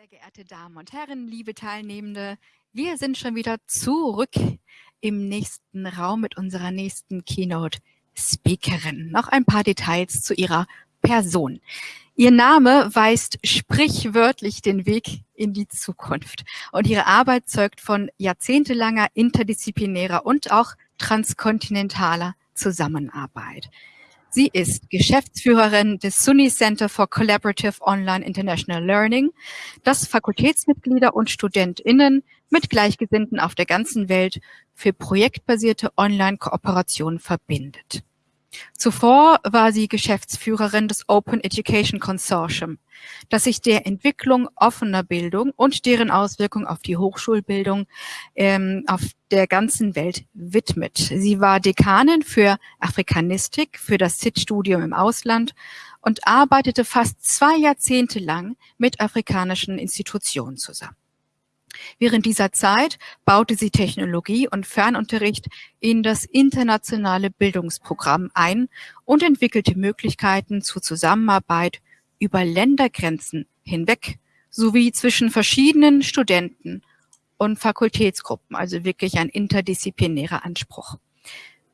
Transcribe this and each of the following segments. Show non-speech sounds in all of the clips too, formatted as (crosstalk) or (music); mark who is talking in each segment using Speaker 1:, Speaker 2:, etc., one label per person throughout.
Speaker 1: Sehr geehrte Damen und Herren, liebe Teilnehmende, wir sind schon wieder zurück im nächsten Raum mit unserer nächsten Keynote-Speakerin. Noch ein paar Details zu ihrer Person. Ihr Name weist sprichwörtlich den Weg in die Zukunft und ihre Arbeit zeugt von jahrzehntelanger interdisziplinärer und auch transkontinentaler Zusammenarbeit. Sie ist Geschäftsführerin des SUNY Center for Collaborative Online International Learning, das Fakultätsmitglieder und StudentInnen mit Gleichgesinnten auf der ganzen Welt für projektbasierte Online-Kooperation verbindet. Zuvor war sie Geschäftsführerin des Open Education Consortium, das sich der Entwicklung offener Bildung und deren Auswirkung auf die Hochschulbildung ähm, auf der ganzen Welt widmet. Sie war Dekanin für Afrikanistik für das SIT-Studium im Ausland und arbeitete fast zwei Jahrzehnte lang mit afrikanischen Institutionen zusammen. Während dieser Zeit baute sie Technologie und Fernunterricht in das internationale Bildungsprogramm ein und entwickelte Möglichkeiten zur Zusammenarbeit über Ländergrenzen hinweg sowie zwischen verschiedenen Studenten und Fakultätsgruppen, also wirklich ein interdisziplinärer Anspruch.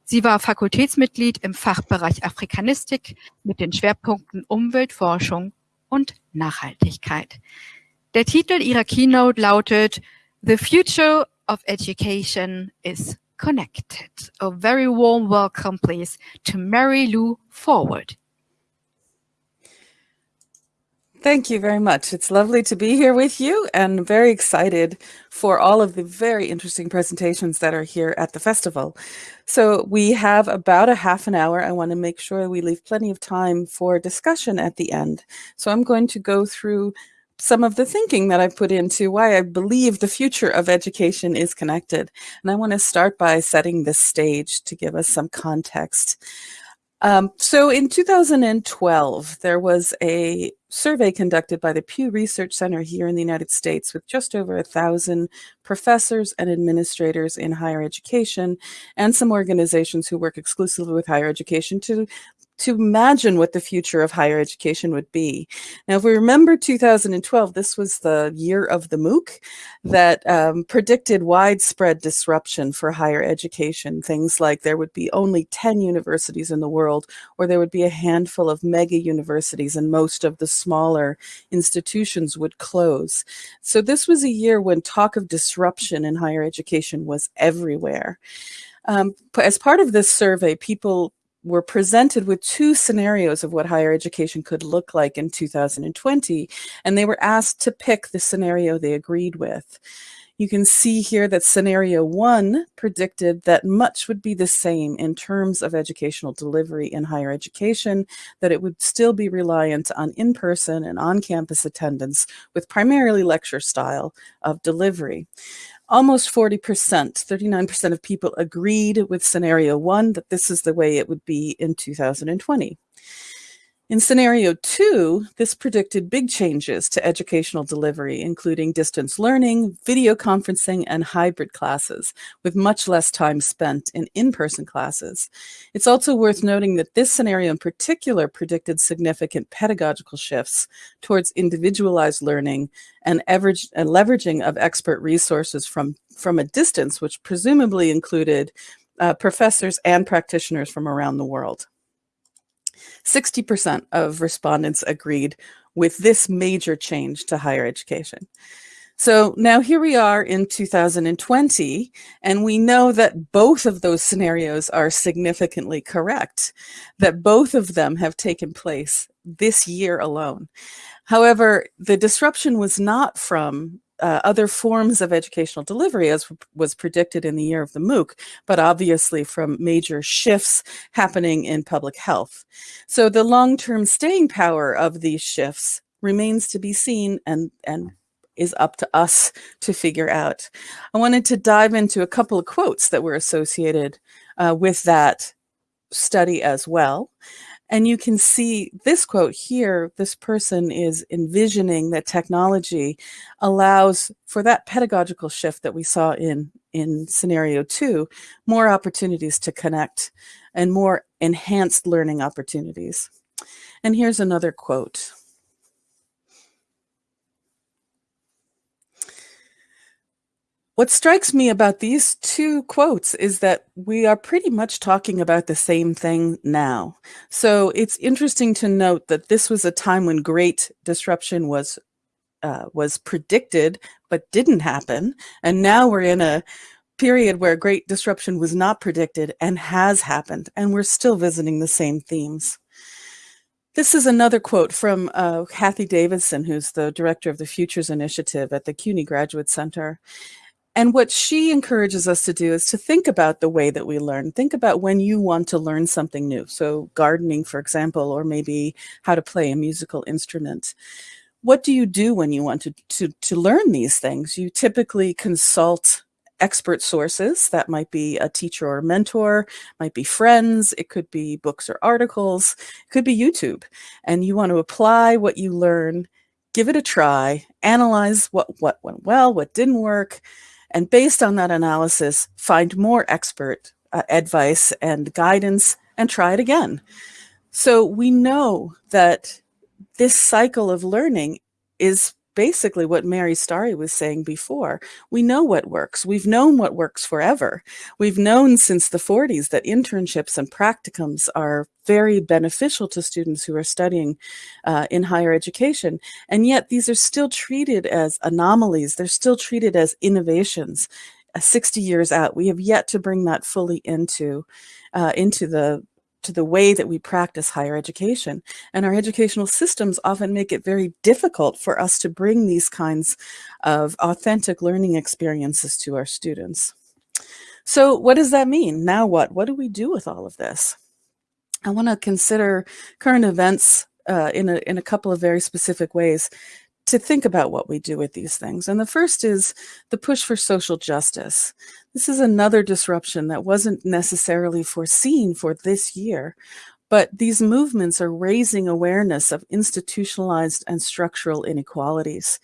Speaker 1: Sie war Fakultätsmitglied im Fachbereich Afrikanistik mit den Schwerpunkten Umweltforschung und Nachhaltigkeit. Der Titel ihrer Keynote lautet The Future of Education is Connected. A very warm welcome, please, to Mary Lou Forward.
Speaker 2: Thank you very much. It's lovely to be here with you and very excited for all of the very interesting presentations that are here at the festival. So we have about a half an hour. I want to make sure we leave plenty of time for discussion at the end. So I'm going to go through some of the thinking that I put into why I believe the future of education is connected. And I want to start by setting the stage to give us some context. Um, so in 2012, there was a survey conducted by the Pew Research Center here in the United States with just over a thousand professors and administrators in higher education and some organizations who work exclusively with higher education to to imagine what the future of higher education would be. Now, if we remember 2012, this was the year of the MOOC that um, predicted widespread disruption for higher education. Things like there would be only 10 universities in the world, or there would be a handful of mega universities, and most of the smaller institutions would close. So this was a year when talk of disruption in higher education was everywhere. Um, as part of this survey, people were presented with two scenarios of what higher education could look like in 2020, and they were asked to pick the scenario they agreed with. You can see here that scenario one predicted that much would be the same in terms of educational delivery in higher education, that it would still be reliant on in-person and on-campus attendance with primarily lecture style of delivery almost 40%, 39% of people agreed with scenario one that this is the way it would be in 2020. In scenario two, this predicted big changes to educational delivery, including distance learning, video conferencing, and hybrid classes, with much less time spent in in-person classes. It's also worth noting that this scenario in particular predicted significant pedagogical shifts towards individualized learning and, and leveraging of expert resources from, from a distance, which presumably included uh, professors and practitioners from around the world. 60% of respondents agreed with this major change to higher education. So now here we are in 2020, and we know that both of those scenarios are significantly correct, that both of them have taken place this year alone. However, the disruption was not from uh, other forms of educational delivery as was predicted in the year of the MOOC, but obviously from major shifts happening in public health. So the long-term staying power of these shifts remains to be seen and, and is up to us to figure out. I wanted to dive into a couple of quotes that were associated uh, with that study as well. And you can see this quote here, this person is envisioning that technology allows for that pedagogical shift that we saw in, in scenario two, more opportunities to connect and more enhanced learning opportunities. And here's another quote. What strikes me about these two quotes is that we are pretty much talking about the same thing now. So it's interesting to note that this was a time when great disruption was uh, was predicted but didn't happen, and now we're in a period where great disruption was not predicted and has happened, and we're still visiting the same themes. This is another quote from uh, Cathy Davidson, who's the director of the Futures Initiative at the CUNY Graduate Center. And what she encourages us to do is to think about the way that we learn. Think about when you want to learn something new. So gardening, for example, or maybe how to play a musical instrument. What do you do when you want to, to, to learn these things? You typically consult expert sources. That might be a teacher or a mentor, might be friends, it could be books or articles, it could be YouTube. And you want to apply what you learn, give it a try, analyze what, what went well, what didn't work, and based on that analysis, find more expert uh, advice and guidance and try it again. So we know that this cycle of learning is basically what Mary Starry was saying before. We know what works. We've known what works forever. We've known since the 40s that internships and practicums are very beneficial to students who are studying uh, in higher education. And yet these are still treated as anomalies. They're still treated as innovations. Uh, 60 years out, we have yet to bring that fully into, uh, into the to the way that we practice higher education. And our educational systems often make it very difficult for us to bring these kinds of authentic learning experiences to our students. So what does that mean? Now what? What do we do with all of this? I want to consider current events uh, in, a, in a couple of very specific ways to think about what we do with these things. And the first is the push for social justice. This is another disruption that wasn't necessarily foreseen for this year, but these movements are raising awareness of institutionalized and structural inequalities.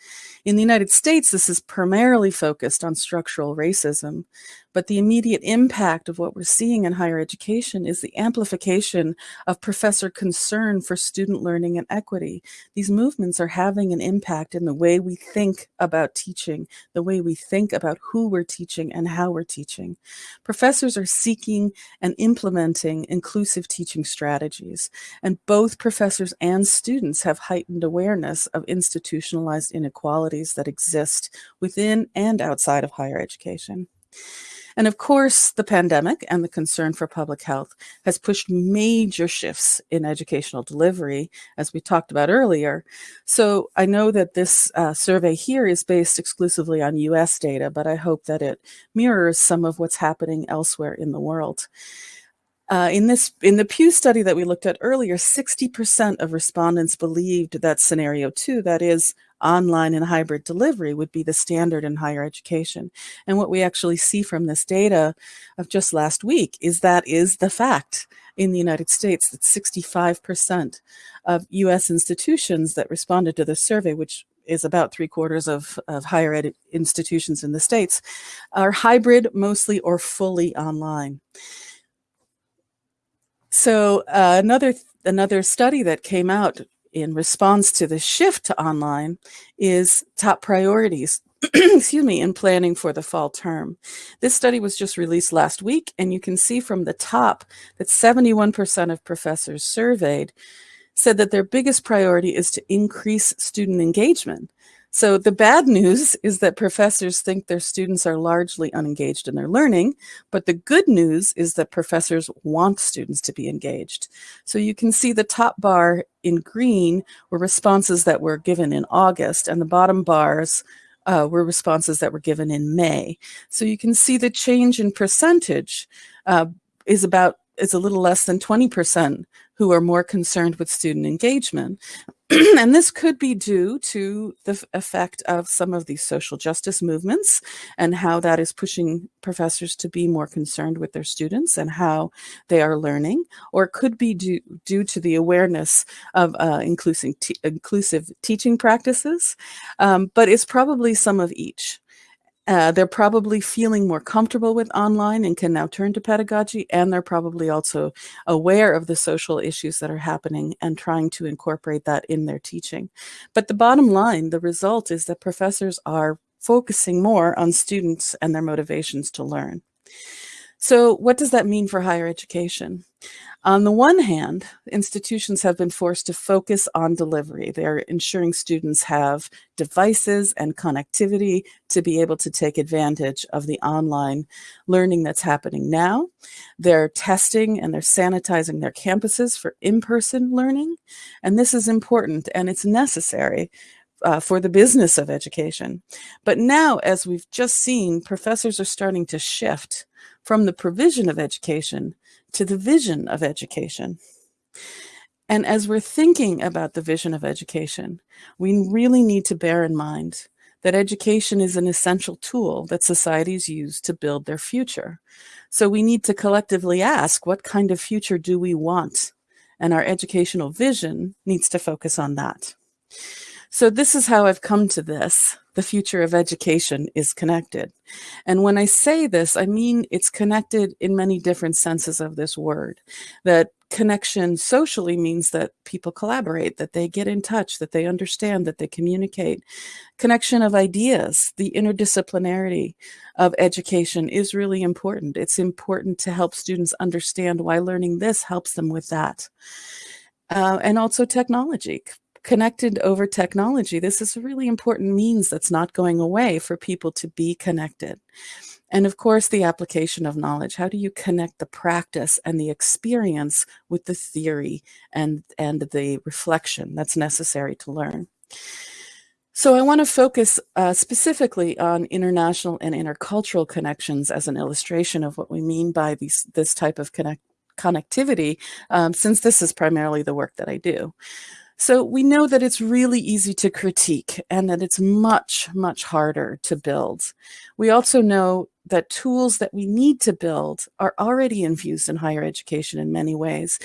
Speaker 2: In the United States, this is primarily focused on structural racism, but the immediate impact of what we're seeing in higher education is the amplification of professor concern for student learning and equity. These movements are having an impact in the way we think about teaching, the way we think about who we're teaching and how we're teaching. Professors are seeking and implementing inclusive teaching strategies, and both professors and students have heightened awareness of institutionalized inequalities that exist within and outside of higher education. And of course, the pandemic and the concern for public health has pushed major shifts in educational delivery, as we talked about earlier. So I know that this uh, survey here is based exclusively on US data, but I hope that it mirrors some of what's happening elsewhere in the world. Uh, in this, in the Pew study that we looked at earlier, 60% of respondents believed that scenario two, that is online and hybrid delivery would be the standard in higher education. And what we actually see from this data of just last week is that is the fact in the United States that 65% of US institutions that responded to the survey, which is about three quarters of, of higher ed institutions in the States, are hybrid mostly or fully online. So uh, another another study that came out in response to the shift to online is top priorities (clears throat) excuse me, in planning for the fall term. This study was just released last week, and you can see from the top that 71% of professors surveyed said that their biggest priority is to increase student engagement. So the bad news (laughs) is that professors think their students are largely unengaged in their learning, but the good news is that professors want students to be engaged. So you can see the top bar in green were responses that were given in August, and the bottom bars uh, were responses that were given in May. So you can see the change in percentage uh, is about is a little less than 20% who are more concerned with student engagement. (clears throat) and this could be due to the effect of some of these social justice movements and how that is pushing professors to be more concerned with their students and how they are learning, or it could be due, due to the awareness of uh, inclusive, inclusive teaching practices, um, but it's probably some of each. Uh, they're probably feeling more comfortable with online and can now turn to pedagogy, and they're probably also aware of the social issues that are happening and trying to incorporate that in their teaching. But the bottom line, the result is that professors are focusing more on students and their motivations to learn. So what does that mean for higher education? On the one hand, institutions have been forced to focus on delivery. They're ensuring students have devices and connectivity to be able to take advantage of the online learning that's happening now. They're testing and they're sanitizing their campuses for in-person learning. And this is important and it's necessary uh, for the business of education. But now, as we've just seen, professors are starting to shift from the provision of education to the vision of education. And as we're thinking about the vision of education, we really need to bear in mind that education is an essential tool that societies use to build their future. So we need to collectively ask, what kind of future do we want? And our educational vision needs to focus on that. So this is how I've come to this. The future of education is connected. And when I say this, I mean it's connected in many different senses of this word. That connection socially means that people collaborate, that they get in touch, that they understand, that they communicate. Connection of ideas, the interdisciplinarity of education is really important. It's important to help students understand why learning this helps them with that. Uh, and also technology connected over technology. This is a really important means that's not going away for people to be connected. And of course, the application of knowledge. How do you connect the practice and the experience with the theory and, and the reflection that's necessary to learn? So I want to focus uh, specifically on international and intercultural connections as an illustration of what we mean by these, this type of connect connectivity, um, since this is primarily the work that I do. So we know that it's really easy to critique and that it's much, much harder to build. We also know that tools that we need to build are already infused in higher education in many ways.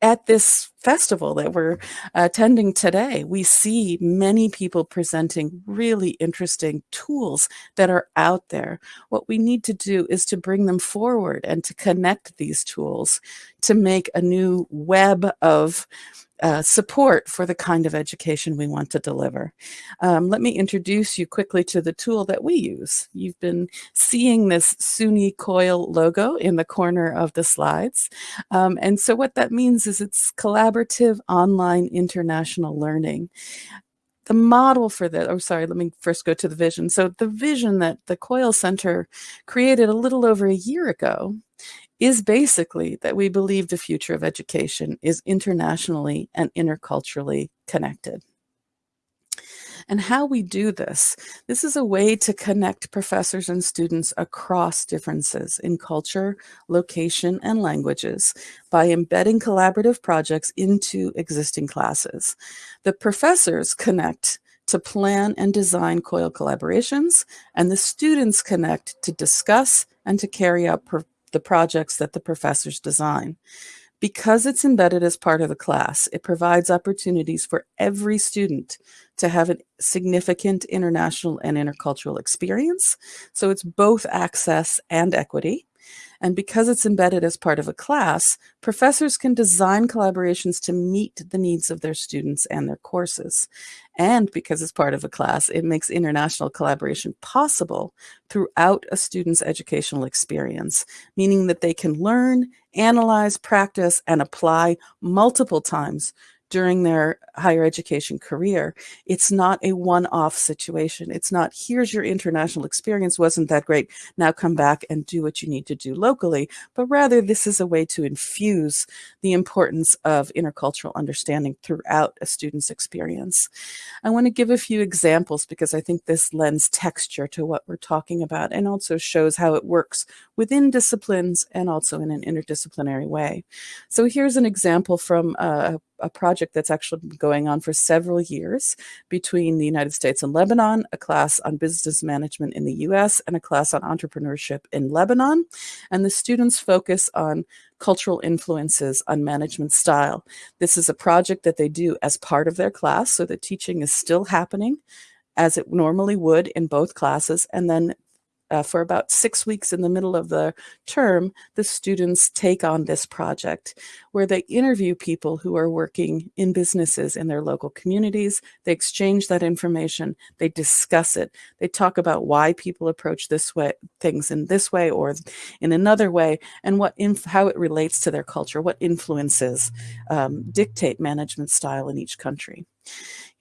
Speaker 2: At this festival that we're attending today, we see many people presenting really interesting tools that are out there. What we need to do is to bring them forward and to connect these tools to make a new web of uh, support for the kind of education we want to deliver. Um, let me introduce you quickly to the tool that we use. You've been seeing this SUNY COIL logo in the corner of the slides. Um, and so what that means is it's collaborative online international learning the model for that, oh, sorry, let me first go to the vision. So the vision that the COIL Center created a little over a year ago is basically that we believe the future of education is internationally and interculturally connected. And how we do this, this is a way to connect professors and students across differences in culture, location, and languages by embedding collaborative projects into existing classes. The professors connect to plan and design COIL collaborations, and the students connect to discuss and to carry out the projects that the professors design. Because it's embedded as part of the class, it provides opportunities for every student to have a significant international and intercultural experience. So it's both access and equity. And because it's embedded as part of a class, professors can design collaborations to meet the needs of their students and their courses. And because it's part of a class, it makes international collaboration possible throughout a student's educational experience, meaning that they can learn, analyze, practice, and apply multiple times during their higher education career. It's not a one-off situation. It's not, here's your international experience, wasn't that great, now come back and do what you need to do locally, but rather this is a way to infuse the importance of intercultural understanding throughout a student's experience. I want to give a few examples because I think this lends texture to what we're talking about and also shows how it works within disciplines and also in an interdisciplinary way. So here's an example from a a project that's actually been going on for several years between the United States and Lebanon, a class on business management in the US, and a class on entrepreneurship in Lebanon. And the students focus on cultural influences on management style. This is a project that they do as part of their class, so the teaching is still happening as it normally would in both classes, and then uh, for about six weeks in the middle of the term, the students take on this project where they interview people who are working in businesses in their local communities. They exchange that information, they discuss it, they talk about why people approach this way, things in this way or in another way, and what how it relates to their culture, what influences um, dictate management style in each country.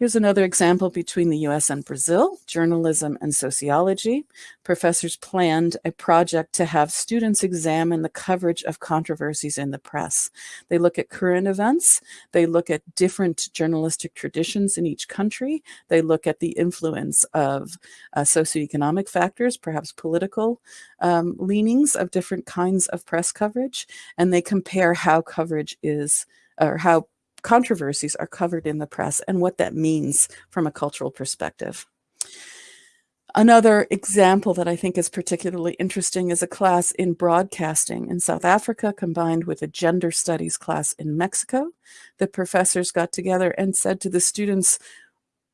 Speaker 2: Here's another example between the US and Brazil, journalism and sociology. Professors planned a project to have students examine the coverage of controversies in the press. They look at current events, they look at different journalistic traditions in each country, they look at the influence of uh, socioeconomic factors, perhaps political um, leanings of different kinds of press coverage, and they compare how coverage is or how controversies are covered in the press and what that means from a cultural perspective. Another example that I think is particularly interesting is a class in broadcasting in South Africa combined with a gender studies class in Mexico. The professors got together and said to the students,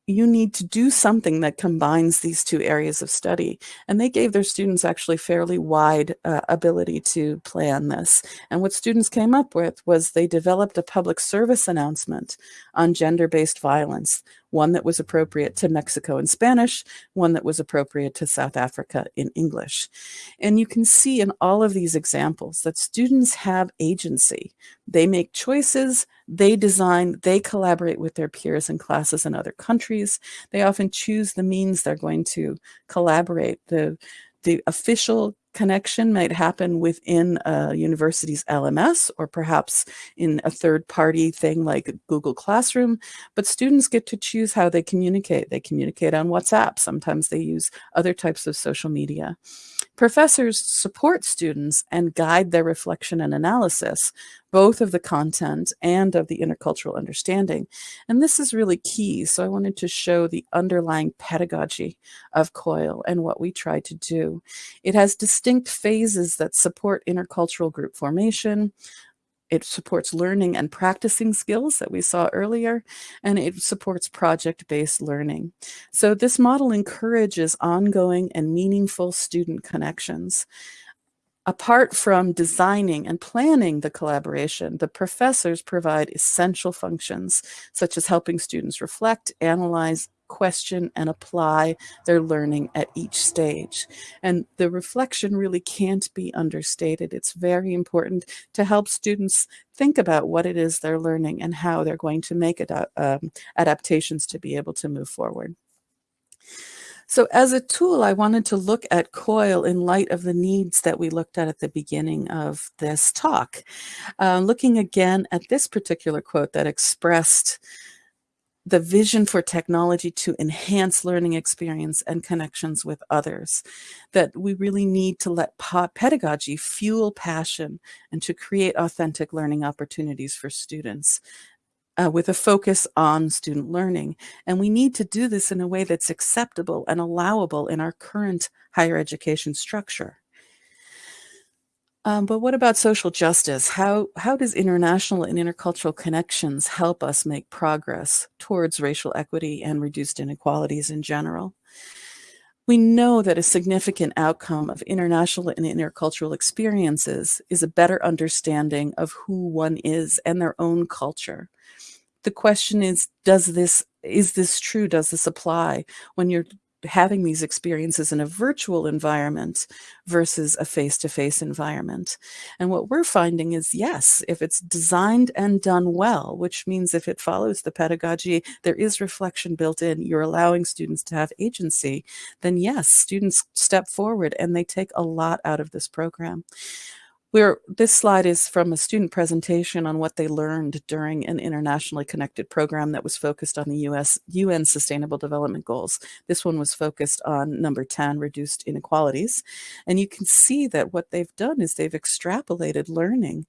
Speaker 2: you need to do something that combines these two areas of study. And they gave their students actually fairly wide uh, ability to plan this. And what students came up with was they developed a public service announcement on gender-based violence, one that was appropriate to Mexico in Spanish, one that was appropriate to South Africa in English. And you can see in all of these examples that students have agency. They make choices, they design, they collaborate with their peers in classes in other countries. They often choose the means they're going to collaborate. The, the official connection might happen within a university's LMS or perhaps in a third party thing like Google Classroom, but students get to choose how they communicate. They communicate on WhatsApp. Sometimes they use other types of social media. Professors support students and guide their reflection and analysis, both of the content and of the intercultural understanding. And this is really key. So I wanted to show the underlying pedagogy of COIL and what we try to do. It has distinct phases that support intercultural group formation, it supports learning and practicing skills that we saw earlier, and it supports project-based learning. So this model encourages ongoing and meaningful student connections. Apart from designing and planning the collaboration, the professors provide essential functions, such as helping students reflect, analyze, question and apply their learning at each stage. And the reflection really can't be understated. It's very important to help students think about what it is they're learning and how they're going to make um, adaptations to be able to move forward. So as a tool, I wanted to look at COIL in light of the needs that we looked at at the beginning of this talk. Uh, looking again at this particular quote that expressed the vision for technology to enhance learning experience and connections with others, that we really need to let pedagogy fuel passion and to create authentic learning opportunities for students. Uh, with a focus on student learning. And we need to do this in a way that's acceptable and allowable in our current higher education structure. Um, but what about social justice? How, how does international and intercultural connections help us make progress towards racial equity and reduced inequalities in general? We know that a significant outcome of international and intercultural experiences is a better understanding of who one is and their own culture. The question is, does this, is this true? Does this apply when you're having these experiences in a virtual environment versus a face-to-face -face environment. And what we're finding is, yes, if it's designed and done well, which means if it follows the pedagogy, there is reflection built in, you're allowing students to have agency, then yes, students step forward and they take a lot out of this program. We're, this slide is from a student presentation on what they learned during an internationally connected program that was focused on the US UN Sustainable Development Goals. This one was focused on number 10, reduced inequalities. And you can see that what they've done is they've extrapolated learning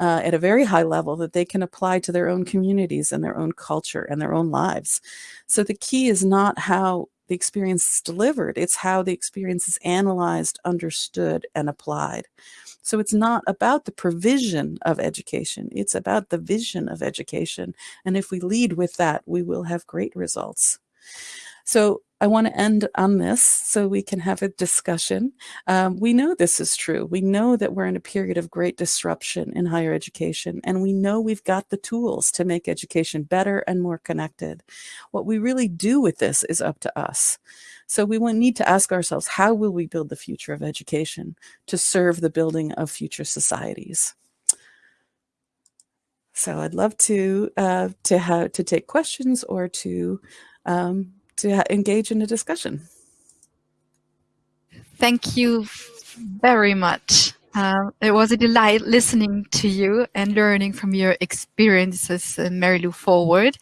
Speaker 2: uh, at a very high level that they can apply to their own communities and their own culture and their own lives. So the key is not how the experience is delivered, it's how the experience is analyzed, understood, and applied. So it's not about the provision of education, it's about the vision of education. And if we lead with that, we will have great results. So I want to end on this so we can have a discussion. Um, we know this is true. We know that we're in a period of great disruption in higher education, and we know we've got the tools to make education better and more connected. What we really do with this is up to us. So we need to ask ourselves, how will we build the future of education to serve the building of future societies? So I'd love to uh, to have to take questions or to um, to engage in a discussion.
Speaker 1: Thank you very much. Uh, it was a delight listening to you and learning from your experiences, uh, Mary Lou Forward.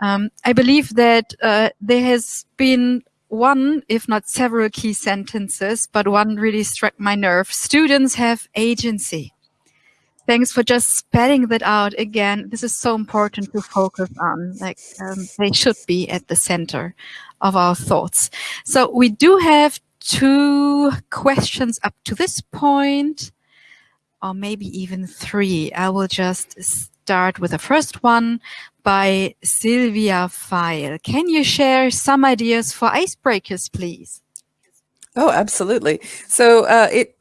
Speaker 1: Um, I believe that uh, there has been one, if not several key sentences, but one really struck my nerve. Students have agency. Thanks for just spelling that out again. This is so important to focus on. Like um, they should be at the center of our thoughts. So we do have two questions up to this point, or maybe even three. I will just start with the first one by Sylvia File. Can you share some ideas for icebreakers, please?
Speaker 2: Oh, absolutely. So uh, it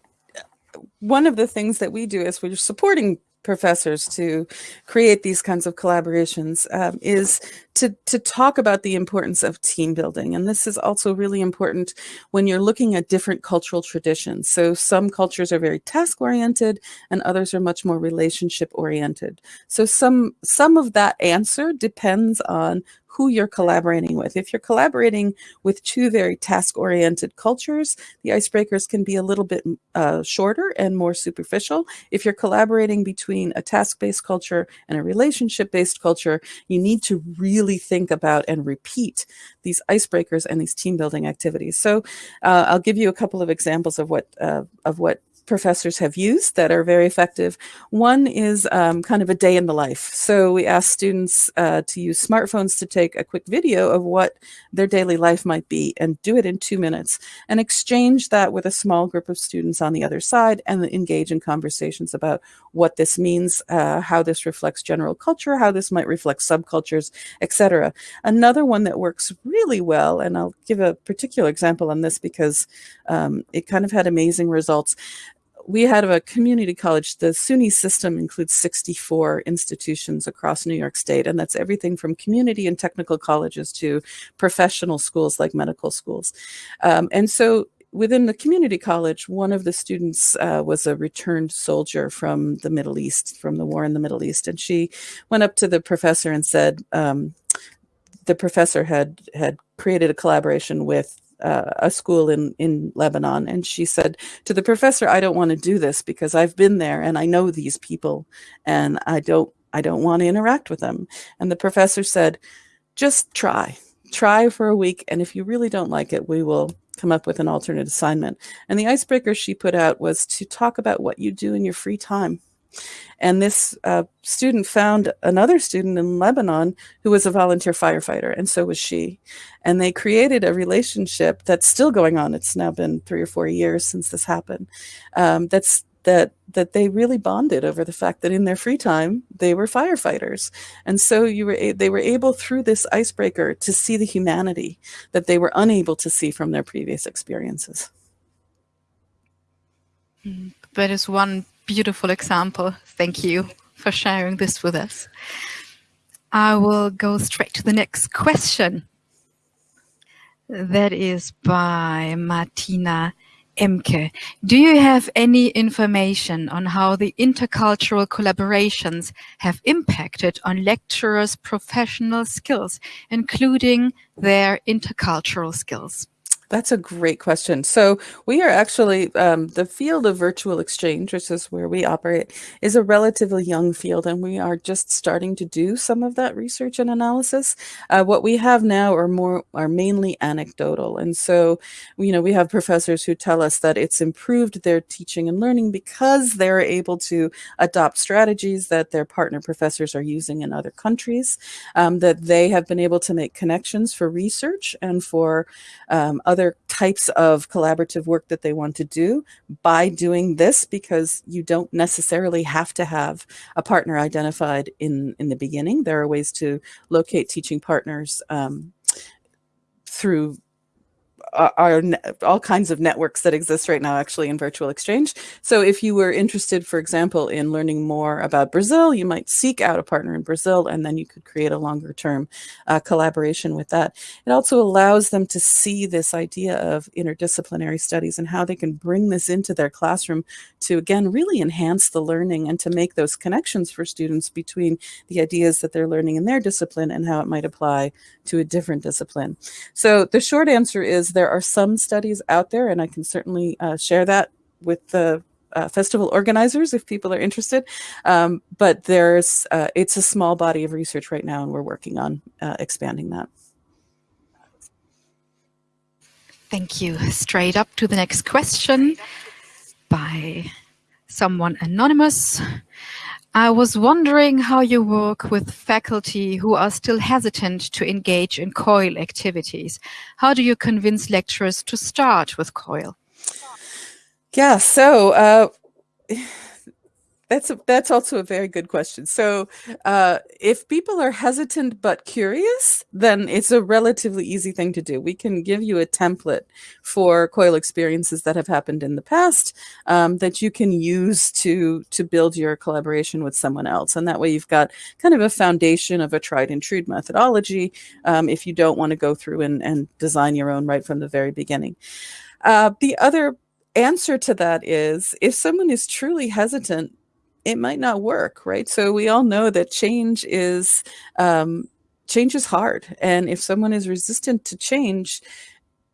Speaker 2: one of the things that we do is we're supporting professors to create these kinds of collaborations um, is to, to talk about the importance of team building. And this is also really important when you're looking at different cultural traditions. So some cultures are very task oriented and others are much more relationship oriented. So some, some of that answer depends on who you're collaborating with. If you're collaborating with two very task-oriented cultures, the icebreakers can be a little bit uh, shorter and more superficial. If you're collaborating between a task-based culture and a relationship-based culture, you need to really think about and repeat these icebreakers and these team building activities. So uh, I'll give you a couple of examples of what uh, of what professors have used that are very effective. One is um, kind of a day in the life. So we ask students uh, to use smartphones to take a quick video of what their daily life might be and do it in two minutes and exchange that with a small group of students on the other side and engage in conversations about what this means, uh, how this reflects general culture, how this might reflect subcultures, etc. Another one that works really well, and I'll give a particular example on this because um, it kind of had amazing results we had a community college. The SUNY system includes 64 institutions across New York State, and that's everything from community and technical colleges to professional schools like medical schools. Um, and so within the community college, one of the students uh, was a returned soldier from the Middle East, from the war in the Middle East, and she went up to the professor and said, um, the professor had had created a collaboration with uh, a school in, in Lebanon. And she said to the professor, I don't want to do this because I've been there and I know these people and I don't, I don't want to interact with them. And the professor said, just try, try for a week. And if you really don't like it, we will come up with an alternate assignment. And the icebreaker she put out was to talk about what you do in your free time. And this uh, student found another student in Lebanon who was a volunteer firefighter, and so was she. And they created a relationship that's still going on. It's now been three or four years since this happened. Um, that's that that they really bonded over the fact that in their free time they were firefighters and so you were they were able through this icebreaker to see the humanity that they were unable to see from their previous experiences
Speaker 1: that is one beautiful example. Thank you for sharing this with us. I will go straight to the next question. That is by Martina Emke. Do you have any information on how the intercultural collaborations have impacted on lecturers' professional skills, including their intercultural skills?
Speaker 2: That's a great question. So we are actually, um, the field of virtual exchange, which is where we operate, is a relatively young field, and we are just starting to do some of that research and analysis. Uh, what we have now are more, are mainly anecdotal. And so, you know, we have professors who tell us that it's improved their teaching and learning because they're able to adopt strategies that their partner professors are using in other countries, um, that they have been able to make connections for research and for um, other other types of collaborative work that they want to do by doing this because you don't necessarily have to have a partner identified in, in the beginning. There are ways to locate teaching partners um, through are, all kinds of networks that exist right now actually in virtual exchange. So if you were interested, for example, in learning more about Brazil, you might seek out a partner in Brazil and then you could create a longer term uh, collaboration with that. It also allows them to see this idea of interdisciplinary studies and how they can bring this into their classroom to, again, really enhance the learning and to make those connections for students between the ideas that they're learning in their discipline and how it might apply to a different discipline. So the short answer is there are some studies out there, and I can certainly uh, share that with the uh, festival organizers if people are interested. Um, but there's uh, it's a small body of research right now, and we're working on uh, expanding that.
Speaker 1: Thank you. Straight up to the next question by someone anonymous. I was wondering how you work with faculty who are still hesitant to engage in COIL activities. How do you convince lecturers to start with COIL?
Speaker 2: Yeah, so uh, that's a, that's also a very good question. So uh, if people are hesitant but curious, then it's a relatively easy thing to do. We can give you a template for COIL experiences that have happened in the past um, that you can use to to build your collaboration with someone else. And that way you've got kind of a foundation of a tried and true methodology um, if you don't want to go through and, and design your own right from the very beginning. Uh, the other answer to that is if someone is truly hesitant it might not work, right? So we all know that change is um, change is hard, and if someone is resistant to change,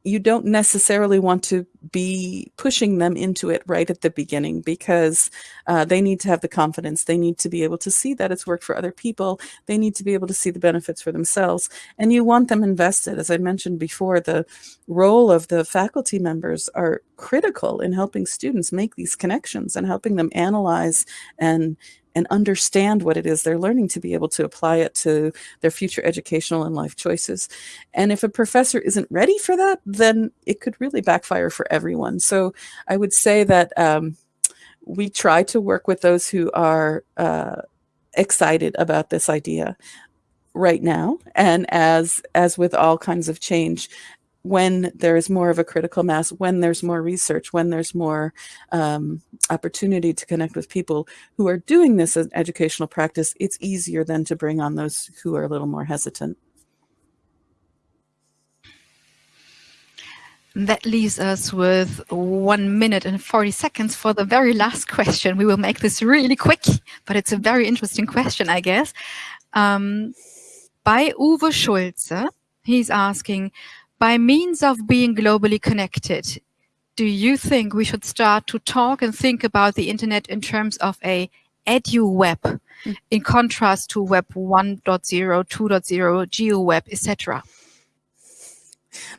Speaker 2: you don't necessarily want to be pushing them into it right at the beginning because uh, they need to have the confidence. They need to be able to see that it's worked for other people. They need to be able to see the benefits for themselves. And you want them invested. As I mentioned before, the role of the faculty members are critical in helping students make these connections and helping them analyze and and understand what it is they're learning to be able to apply it to their future educational and life choices. And if a professor isn't ready for that, then it could really backfire for everyone. So I would say that um, we try to work with those who are uh, excited about this idea right now and as as with all kinds of change when there is more of a critical mass, when there's more research, when there's more um, opportunity to connect with people who are doing this as educational practice, it's easier then to bring on those who are a little more hesitant.
Speaker 1: That leaves us with one minute and 40 seconds for the very last question. We will make this really quick, but it's a very interesting question, I guess. Um, by Uwe Schulze, he's asking, by means of being globally connected, do you think we should start to talk and think about the internet in terms of a edu web mm. in contrast to web 1.0, 2.0, geo-web, etc.?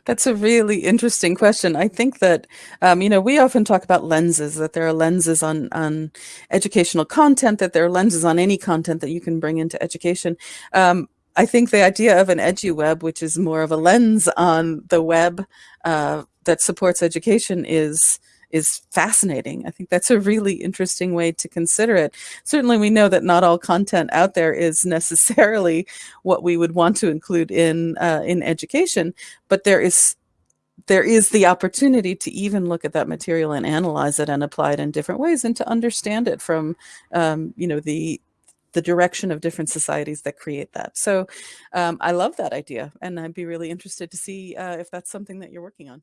Speaker 2: That's a really interesting question. I think that, um, you know, we often talk about lenses, that there are lenses on, on educational content, that there are lenses on any content that you can bring into education. Um, I think the idea of an edu web, which is more of a lens on the web uh, that supports education, is is fascinating. I think that's a really interesting way to consider it. Certainly, we know that not all content out there is (laughs) necessarily what we would want to include in uh, in education, but there is there is the opportunity to even look at that material and analyze it and apply it in different ways and to understand it from um, you know the the direction of different societies that create that. So um, I love that idea, and I'd be really interested to see uh, if that's something that you're working on.